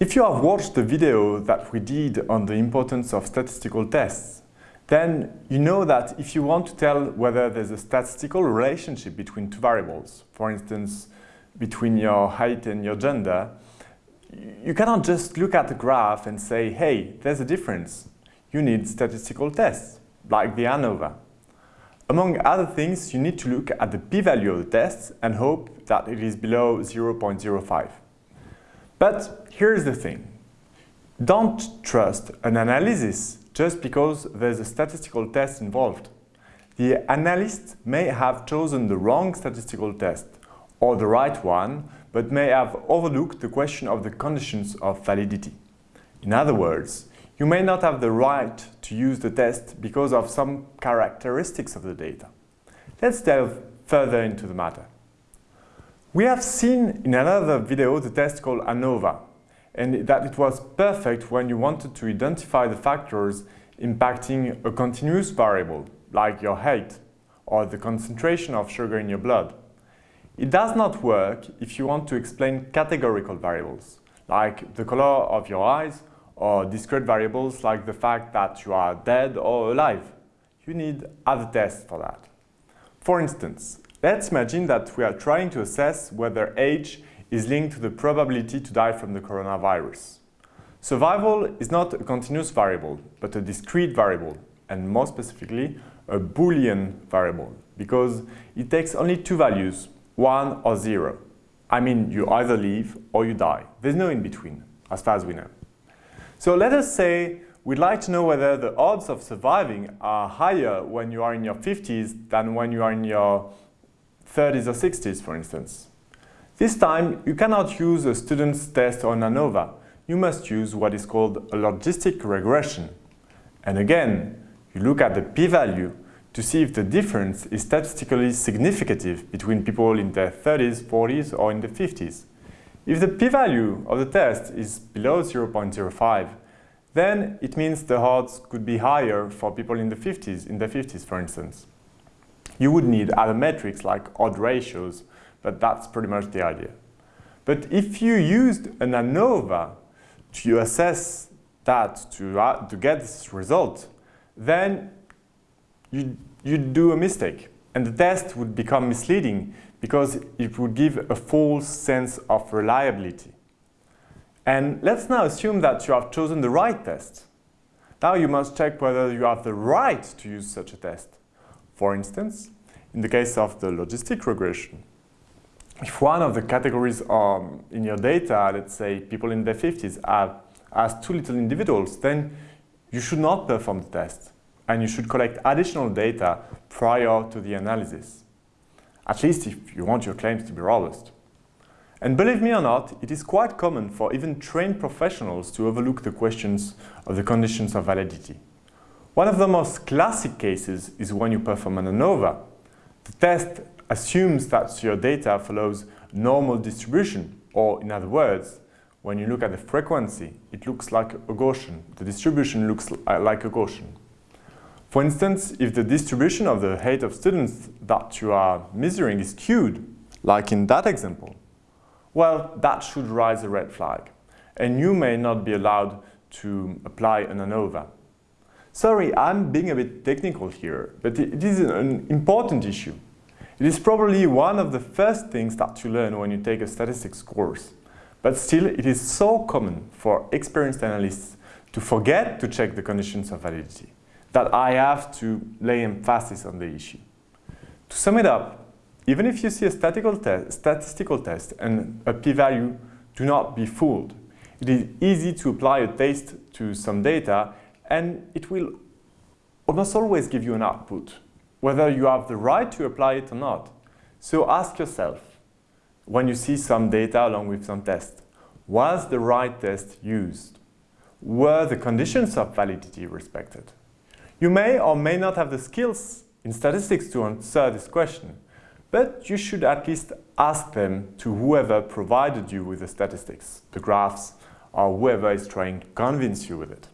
If you have watched the video that we did on the importance of statistical tests, then you know that if you want to tell whether there's a statistical relationship between two variables, for instance, between your height and your gender, you cannot just look at the graph and say, hey, there's a difference. You need statistical tests, like the ANOVA. Among other things, you need to look at the p-value of the test and hope that it is below 0.05. But here's the thing. Don't trust an analysis just because there's a statistical test involved. The analyst may have chosen the wrong statistical test or the right one, but may have overlooked the question of the conditions of validity. In other words, you may not have the right to use the test because of some characteristics of the data. Let's delve further into the matter. We have seen in another video the test called ANOVA, and that it was perfect when you wanted to identify the factors impacting a continuous variable, like your height or the concentration of sugar in your blood. It does not work if you want to explain categorical variables, like the color of your eyes, or discrete variables like the fact that you are dead or alive. You need other tests for that. For instance, Let's imagine that we are trying to assess whether age is linked to the probability to die from the coronavirus. Survival is not a continuous variable, but a discrete variable, and more specifically, a Boolean variable, because it takes only two values, 1 or 0. I mean, you either live or you die. There's no in-between, as far as we know. So let us say we'd like to know whether the odds of surviving are higher when you are in your 50s than when you are in your 30s or 60s, for instance. This time, you cannot use a student's test on ANOVA. You must use what is called a logistic regression. And again, you look at the p-value to see if the difference is statistically significant between people in their 30s, 40s, or in the 50s. If the p-value of the test is below 0.05, then it means the odds could be higher for people in the 50s, in the 50s, for instance. You would need other metrics like odd ratios, but that's pretty much the idea. But if you used an ANOVA to assess that, to, uh, to get this result, then you, you'd do a mistake. And the test would become misleading because it would give a false sense of reliability. And let's now assume that you have chosen the right test. Now you must check whether you have the right to use such a test. For instance, in the case of the logistic regression, if one of the categories um, in your data, let's say people in their 50s, are, as too little individuals, then you should not perform the test and you should collect additional data prior to the analysis, at least if you want your claims to be robust. And believe me or not, it is quite common for even trained professionals to overlook the questions of the conditions of validity. One of the most classic cases is when you perform an ANOVA. The test assumes that your data follows normal distribution, or in other words, when you look at the frequency, it looks like a Gaussian. The distribution looks uh, like a Gaussian. For instance, if the distribution of the height of students that you are measuring is skewed, like in that example, well, that should raise a red flag, and you may not be allowed to apply an ANOVA. Sorry, I'm being a bit technical here, but it is an important issue. It is probably one of the first things that you learn when you take a statistics course. But still, it is so common for experienced analysts to forget to check the conditions of validity that I have to lay emphasis on the issue. To sum it up, even if you see a statistical, te statistical test and a p-value, do not be fooled. It is easy to apply a test to some data and it will almost always give you an output, whether you have the right to apply it or not. So ask yourself, when you see some data along with some test, was the right test used? Were the conditions of validity respected? You may or may not have the skills in statistics to answer this question, but you should at least ask them to whoever provided you with the statistics, the graphs, or whoever is trying to convince you with it.